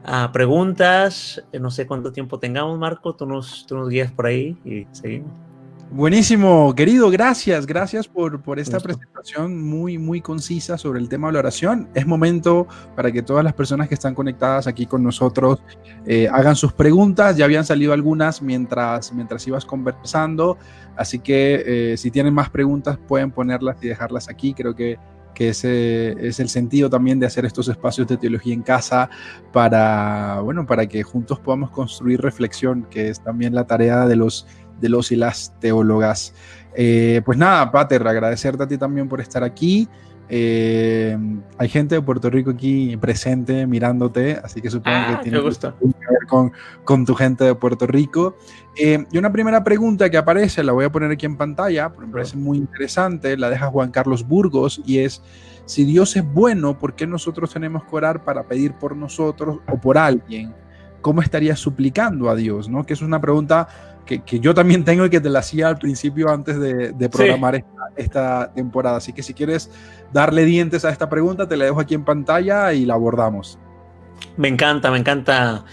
a preguntas, no sé cuánto tiempo tengamos, Marco, tú nos, tú nos guías por ahí y seguimos. Buenísimo, querido, gracias, gracias por, por esta presentación muy, muy concisa sobre el tema de la oración. Es momento para que todas las personas que están conectadas aquí con nosotros eh, hagan sus preguntas. Ya habían salido algunas mientras, mientras ibas conversando, así que eh, si tienen más preguntas pueden ponerlas y dejarlas aquí. Creo que que ese es el sentido también de hacer estos espacios de teología en casa para, bueno, para que juntos podamos construir reflexión, que es también la tarea de los, de los y las teólogas. Eh, pues nada, Pater, agradecerte a ti también por estar aquí. Eh, hay gente de Puerto Rico aquí presente mirándote, así que supongo que Ah, tiene me gusta. que ver con, con tu gente de Puerto Rico. Eh, y una primera pregunta que aparece, la voy a poner aquí en pantalla, porque me parece muy interesante, la deja Juan Carlos Burgos y es, si Dios es bueno, ¿por qué nosotros tenemos que orar para pedir por nosotros o por alguien? ¿Cómo estarías suplicando a Dios? ¿no? Que es una pregunta que, que yo también tengo y que te la hacía al principio antes de, de programar esta, esta temporada. Así que si quieres darle dientes a esta pregunta, te la dejo aquí en pantalla y la abordamos. Me encanta, me encanta.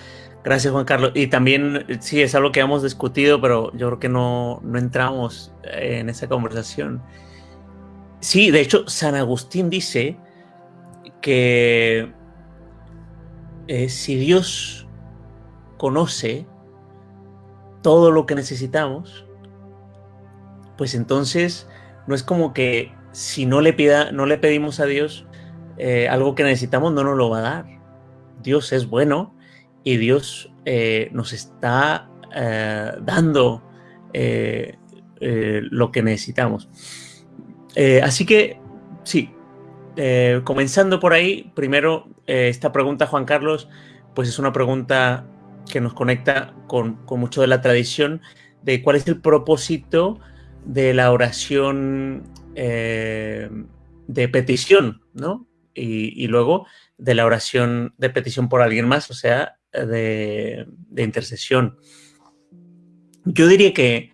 Gracias, Juan Carlos. Y también, sí, es algo que hemos discutido, pero yo creo que no, no entramos en esa conversación. Sí, de hecho, San Agustín dice que eh, si Dios conoce todo lo que necesitamos, pues entonces no es como que si no le, pida, no le pedimos a Dios eh, algo que necesitamos, no nos lo va a dar. Dios es bueno y Dios eh, nos está eh, dando lo que necesitamos. Así que, sí, comenzando por ahí, primero, esta pregunta, Juan Carlos, pues es una pregunta que nos conecta con, con mucho de la tradición de cuál es el propósito de la oración eh, de petición, ¿no? Y, luego de la oración de petición por alguien más, o sea, de, de intercesión. Yo diría que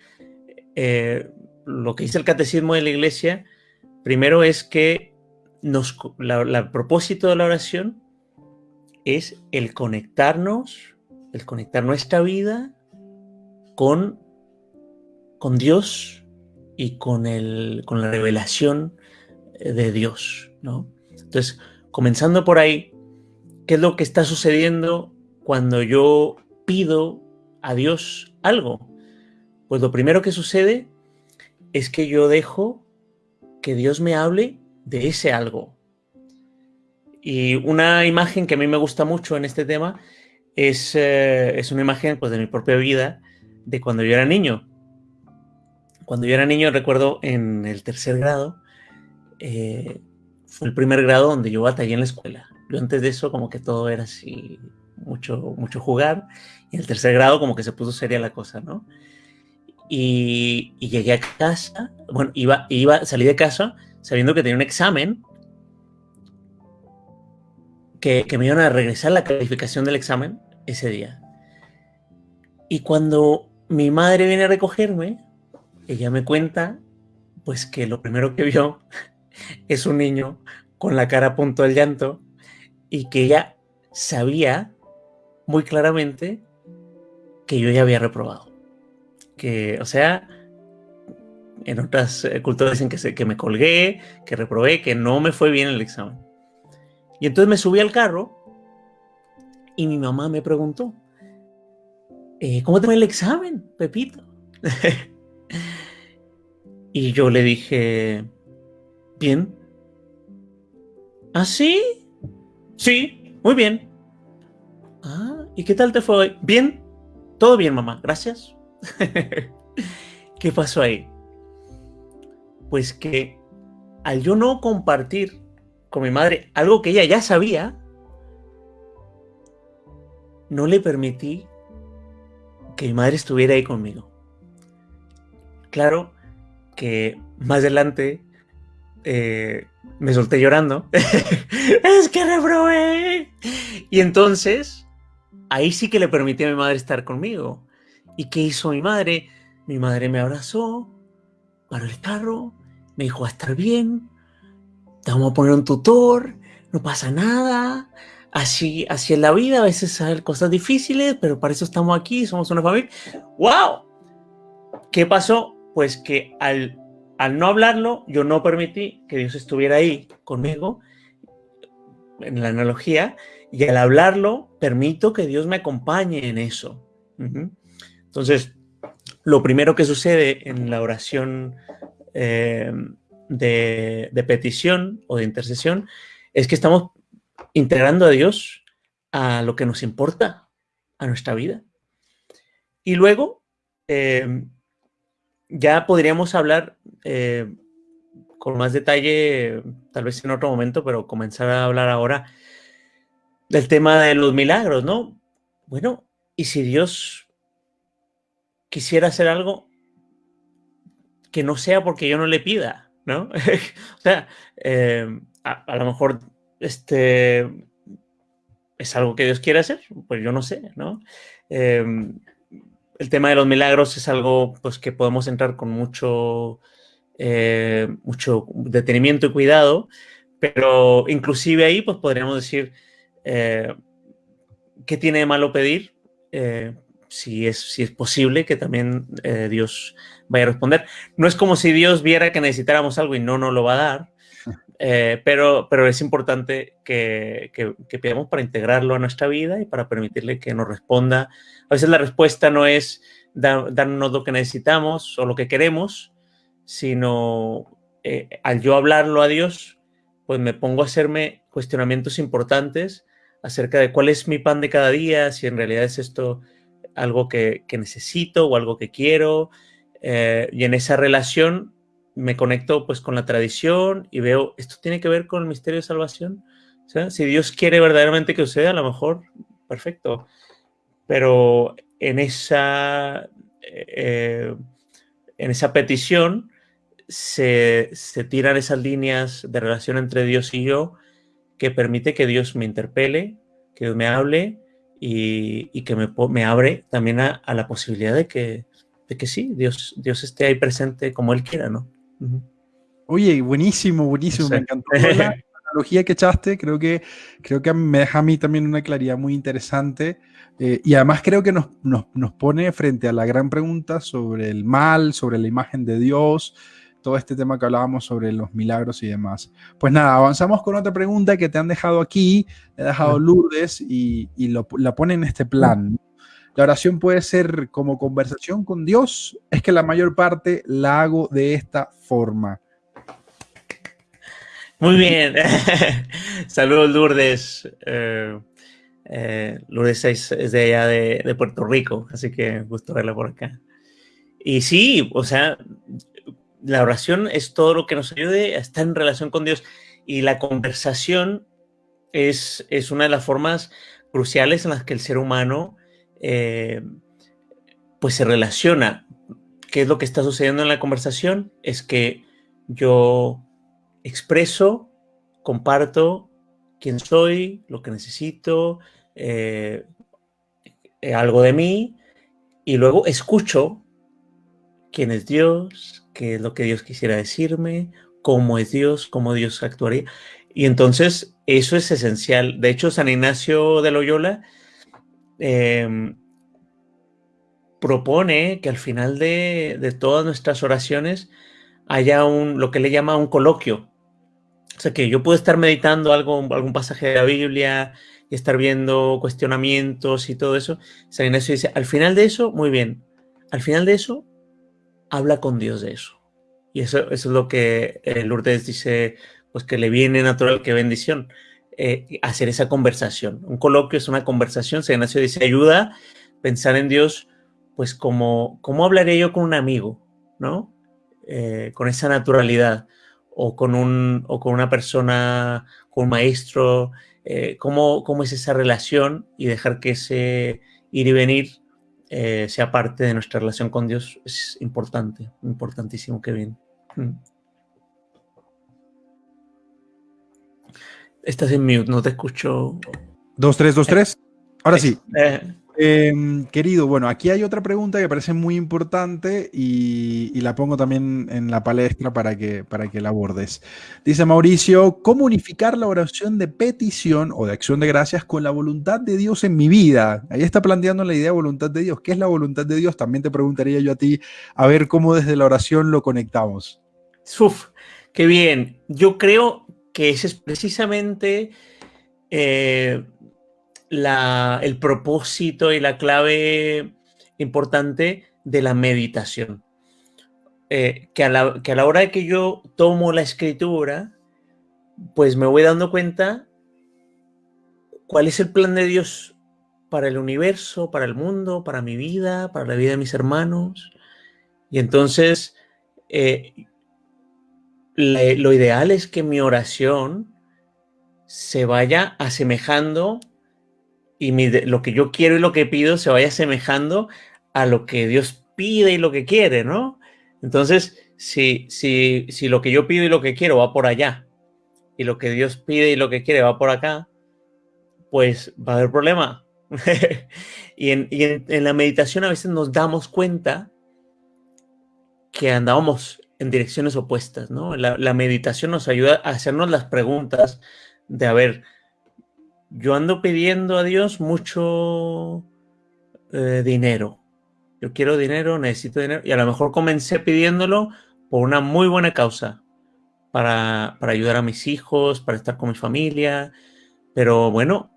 eh, lo que dice el catecismo de la iglesia, primero es que nos, la, el propósito de la oración es el conectarnos, el conectar nuestra vida con, con Dios y con, el, con la revelación de Dios, ¿no? Entonces, comenzando por ahí, ¿qué es lo que está sucediendo cuando yo pido a Dios algo? Pues lo primero que sucede es que yo dejo que Dios me hable de ese algo. Y una imagen que a mí me gusta mucho en este tema es, eh, es una imagen pues, de mi propia vida, de cuando yo era niño. Cuando yo era niño, recuerdo en el tercer grado, eh, fue el primer grado donde yo batallé en la escuela. Yo antes de eso como que todo era así, mucho, mucho jugar, y en el tercer grado como que se puso seria la cosa, ¿no? Y, y llegué a casa, bueno, iba, iba, salí de casa sabiendo que tenía un examen, que, que me iban a regresar la calificación del examen ese día. Y cuando mi madre viene a recogerme, ella me cuenta, pues que lo primero que vio es un niño con la cara a punto del llanto y que ella sabía muy claramente que yo ya había reprobado. Que, o sea, en otras culturas dicen que, se, que me colgué, que reprobé, que no me fue bien el examen. Y entonces me subí al carro y mi mamá me preguntó, eh, ¿cómo te va el examen, Pepito? y yo le dije, bien. ¿Ah, sí? Sí, muy bien. Ah, ¿y qué tal te fue hoy? Bien, todo bien, mamá, gracias. ¿Qué pasó ahí? Pues que al yo no compartir con mi madre algo que ella ya sabía, no le permití que mi madre estuviera ahí conmigo. Claro que más adelante eh, me solté llorando. es que reprobé. Y entonces, ahí sí que le permití a mi madre estar conmigo. ¿Y qué hizo mi madre? Mi madre me abrazó, paró el carro, me dijo, a estar bien, te vamos a poner un tutor, no pasa nada. Así, así es la vida, a veces salen cosas difíciles, pero para eso estamos aquí, somos una familia. ¡Wow! ¿Qué pasó? Pues que al, al no hablarlo, yo no permití que Dios estuviera ahí conmigo, en la analogía, y al hablarlo, permito que Dios me acompañe en eso. Entonces, lo primero que sucede en la oración eh, de, petición o de intercesión es que estamos integrando a Dios a lo que nos importa, a nuestra vida. Y luego, eh, ya podríamos hablar eh, con más detalle, tal vez en otro momento, pero comenzar a hablar ahora del tema de los milagros, ¿no? Bueno, ¿y si Dios quisiera hacer algo que no sea porque yo no le pida, ¿no? o sea, eh, a, lo mejor este es algo que Dios quiere hacer, pues yo no sé, ¿no? el tema de los milagros es algo pues, que podemos entrar con mucho, eh, mucho detenimiento y cuidado, pero inclusive ahí pues podríamos decir eh, qué tiene de malo pedir, eh, si, es, si es posible que también Dios vaya a responder. No es como si Dios viera que necesitáramos algo y no nos lo va a dar, pero, pero es importante que, que, que, pidamos para integrarlo a nuestra vida y para permitirle que nos responda a veces la respuesta no es darnos lo que necesitamos o lo que queremos, sino eh, al yo hablarlo a Dios, pues me pongo a hacerme cuestionamientos importantes acerca de cuál es mi pan de cada día, si en realidad es esto algo que, necesito o algo que quiero. Eh, y en esa relación me conecto pues con la tradición y veo, ¿esto tiene que ver con el misterio de salvación? si Dios quiere verdaderamente que suceda, a lo mejor, perfecto pero en esa, eh, en esa petición se, tiran esas líneas de relación entre Dios y yo que permite que Dios me interpele, que Dios me hable y, que me, me, abre también a, la posibilidad de que, de que sí, Dios, Dios esté ahí presente como Él quiera, ¿no? Oye, buenísimo, buenísimo, me encantó la analogía que echaste, creo que, creo que me deja a mí también una claridad muy interesante eh, y además creo que nos, pone frente a la gran pregunta sobre el mal, sobre la imagen de Dios, todo este tema que hablábamos sobre los milagros y demás. Pues nada, avanzamos con otra pregunta que te han dejado aquí, he dejado Lourdes y, la pone en este plan. La oración puede ser como conversación con Dios, es que la mayor parte la hago de esta forma. Muy bien. Saludos, Lourdes. Eh, eh, Lourdes es, de allá de, Puerto Rico, así que gusto verla por acá. Y sí, o sea, la oración es todo lo que nos ayude a estar en relación con Dios y la conversación es, es una de las formas cruciales en las que el ser humano eh, pues se relaciona. ¿Qué es lo que está sucediendo en la conversación? Es que yo expreso, comparto quién soy, lo que necesito, eh, eh, algo de mí, y luego escucho quién es Dios, qué es lo que Dios quisiera decirme, cómo es Dios, cómo Dios actuaría. Y entonces eso es esencial. De hecho, San Ignacio de Loyola em, propone que al final de, de, todas nuestras oraciones haya un, lo que le llama un coloquio, o sea, que yo puedo estar meditando algo, algún pasaje de la Biblia y estar viendo cuestionamientos y todo eso. San Ignacio dice, al final de eso, muy bien, al final de eso, habla con Dios de eso. Y eso, eso es lo que eh, Lourdes dice, pues que le viene natural, que bendición, eh, hacer esa conversación. Un coloquio es una conversación. San Ignacio dice, ayuda pensar en Dios, pues como, ¿cómo hablaré yo con un amigo? ¿No? Eh, con esa naturalidad o con, un, o con una persona, con un maestro, eh, cómo, es esa relación y dejar que ese ir y venir eh, sea parte de nuestra relación con Dios es importante, importantísimo, que bien. Estás en mute, no te escucho. Dos, tres, dos, tres. Ahora sí. Eh, Em, querido, bueno, aquí hay otra pregunta que parece muy importante y, la pongo también en la palestra para que, para que la abordes. Dice Mauricio, ¿cómo unificar la oración de petición o de acción de gracias con la voluntad de Dios en mi vida? Ahí está planteando la idea de voluntad de Dios. ¿Qué es la voluntad de Dios? También te preguntaría yo a ti, a ver cómo desde la oración lo conectamos. Uf, qué bien. Yo creo que ese es precisamente... Eh, el propósito y la clave importante de la meditación. eh, que, a la, que a la hora de que yo tomo la escritura, pues me voy dando cuenta cuál es el plan de Dios para el universo, para el mundo, para mi vida, para la vida de mis hermanos. Y entonces, eh, lo ideal es que mi oración se vaya asemejando y lo que yo quiero y lo que pido se vaya asemejando a lo que Dios pide y lo que quiere, ¿no? Entonces, si, si, si lo que yo pido y lo que quiero va por allá y lo que Dios pide y lo que quiere va por acá, pues va a haber problema. y, en, la meditación a veces nos damos cuenta que andábamos en direcciones opuestas, ¿no? La, meditación nos ayuda a hacernos las preguntas de, a ver, yo ando pidiendo a Dios mucho eh, dinero, yo quiero dinero, necesito dinero, y a lo mejor comencé pidiéndolo por una muy buena causa, para, ayudar a mis hijos, para estar con mi familia, pero bueno,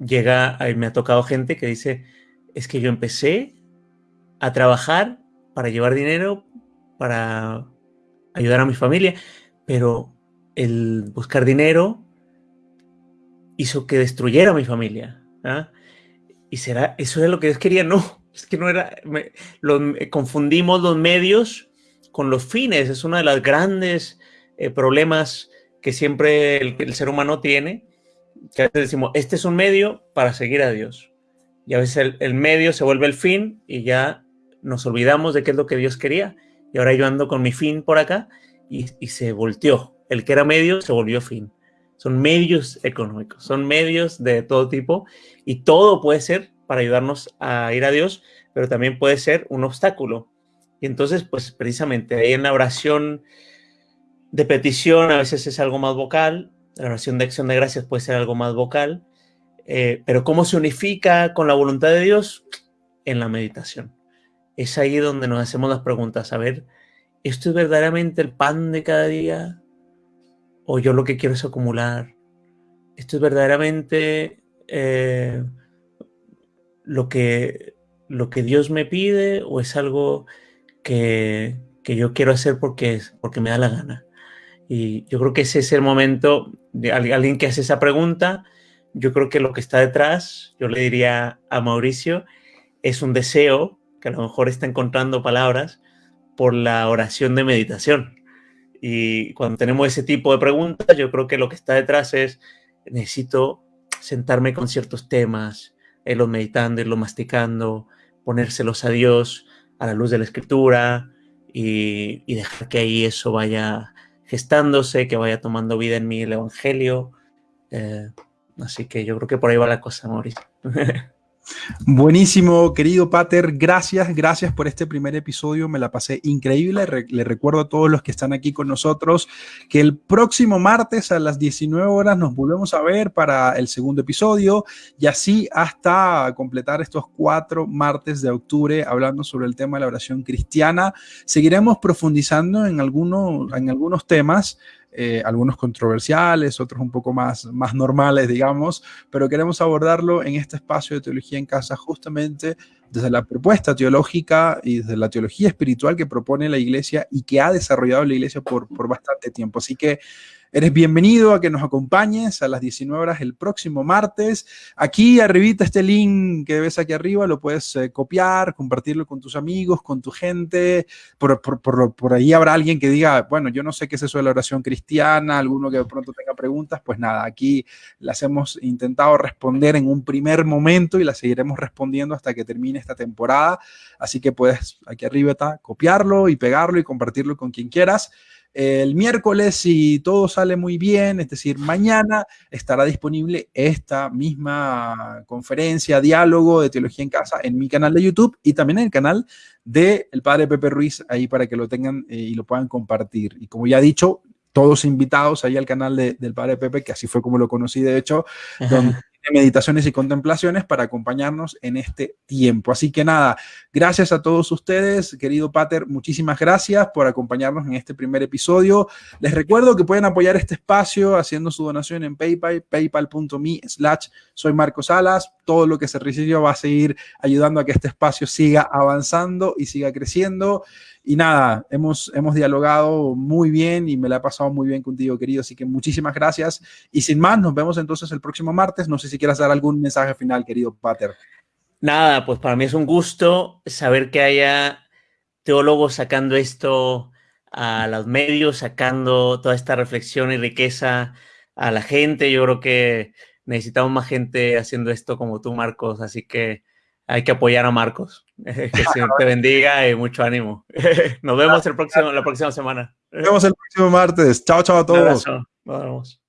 llega, me ha tocado gente que dice, es que yo empecé a trabajar para llevar dinero, para ayudar a mi familia, pero el buscar dinero hizo que destruyera mi familia. ¿ah? ¿Y será, eso era lo que Dios quería? No, es que no era, confundimos los medios con los fines. Es uno de los grandes eh, problemas que siempre el, ser humano tiene, que a veces decimos, este es un medio para seguir a Dios. Y a veces el, medio se vuelve el fin y ya nos olvidamos de qué es lo que Dios quería. Y ahora yo ando con mi fin por acá y, y se volteó. El que era medio se volvió fin son medios económicos, son medios de todo tipo y todo puede ser para ayudarnos a ir a Dios, pero también puede ser un obstáculo. Y entonces, pues precisamente ahí en la oración de petición a veces es algo más vocal, la oración de acción de gracias puede ser algo más vocal, eh, pero ¿cómo se unifica con la voluntad de Dios? En la meditación. Es ahí donde nos hacemos las preguntas, a ver, ¿esto es verdaderamente el pan de cada día? O yo lo que quiero es acumular. Esto es verdaderamente eh, lo, que, lo que Dios me pide o es algo que, yo quiero hacer porque, porque me da la gana. Y yo creo que ese es el momento de alguien que hace esa pregunta. Yo creo que lo que está detrás, yo le diría a Mauricio, es un deseo que a lo mejor está encontrando palabras por la oración de meditación. Y cuando tenemos ese tipo de preguntas, yo creo que lo que está detrás es, necesito sentarme con ciertos temas, irlos meditando, irlos masticando, ponérselos a Dios a la luz de la escritura y, dejar que ahí eso vaya gestándose, que vaya tomando vida en mí el Evangelio. Eh, así que yo creo que por ahí va la cosa, Mauricio. Buenísimo, querido Pater, gracias, gracias por este primer episodio, me la pasé increíble. le recuerdo a todos los que están aquí con nosotros que el próximo martes a las 19 horas nos volvemos a ver para el segundo episodio y así hasta completar estos cuatro martes de octubre hablando sobre el tema de la oración cristiana. Seguiremos profundizando en, en algunos temas. Eh, algunos controversiales, otros un poco más, más normales, digamos, pero queremos abordarlo en este espacio de teología en casa justamente desde la propuesta teológica y desde la teología espiritual que propone la iglesia y que ha desarrollado la iglesia por, por bastante tiempo. Así que Eres bienvenido a que nos acompañes a las 19 horas el próximo martes. Aquí arribita este link que ves aquí arriba, lo puedes eh, copiar, compartirlo con tus amigos, con tu gente. Por, por, ahí habrá alguien que diga, bueno, yo no sé qué es eso de la oración cristiana, alguno que de pronto tenga preguntas, pues nada, aquí las hemos intentado responder en un primer momento y las seguiremos respondiendo hasta que termine esta temporada. Así que puedes aquí arriba está, copiarlo y pegarlo y compartirlo con quien quieras. El miércoles, si todo sale muy bien, es decir, mañana estará disponible esta misma conferencia, diálogo de teología en casa en mi canal de YouTube y también en el canal del el padre Pepe Ruiz, ahí para que lo tengan eh, y lo puedan compartir. Y como ya he dicho, todos invitados ahí al canal del padre Pepe, que así fue como lo conocí, de hecho, donde meditaciones y contemplaciones para acompañarnos en este tiempo. Así que nada, gracias a todos ustedes, querido Pater, muchísimas gracias por acompañarnos en este primer episodio. Les recuerdo que pueden apoyar este espacio haciendo su donación en PayPal, paypal.me slash soy Marcos Salas. Todo lo que se recibió va a seguir ayudando a que este espacio siga avanzando y siga creciendo. Y nada, hemos, hemos dialogado muy bien y me la he pasado muy bien contigo, querido. Así que muchísimas gracias. Y sin más, nos vemos entonces el próximo martes. No sé si quieras dar algún mensaje final, querido Pater. Nada, pues para mí es un gusto saber que haya teólogos sacando esto a los medios, sacando toda esta reflexión y riqueza a la gente. Yo creo que necesitamos más gente haciendo esto como tú, Marcos. Así que hay que apoyar a Marcos. Que Señor te bendiga y mucho ánimo. Nos vemos el próximo, la próxima semana. Nos vemos el próximo martes. Chao, chao a todos. Nos vemos.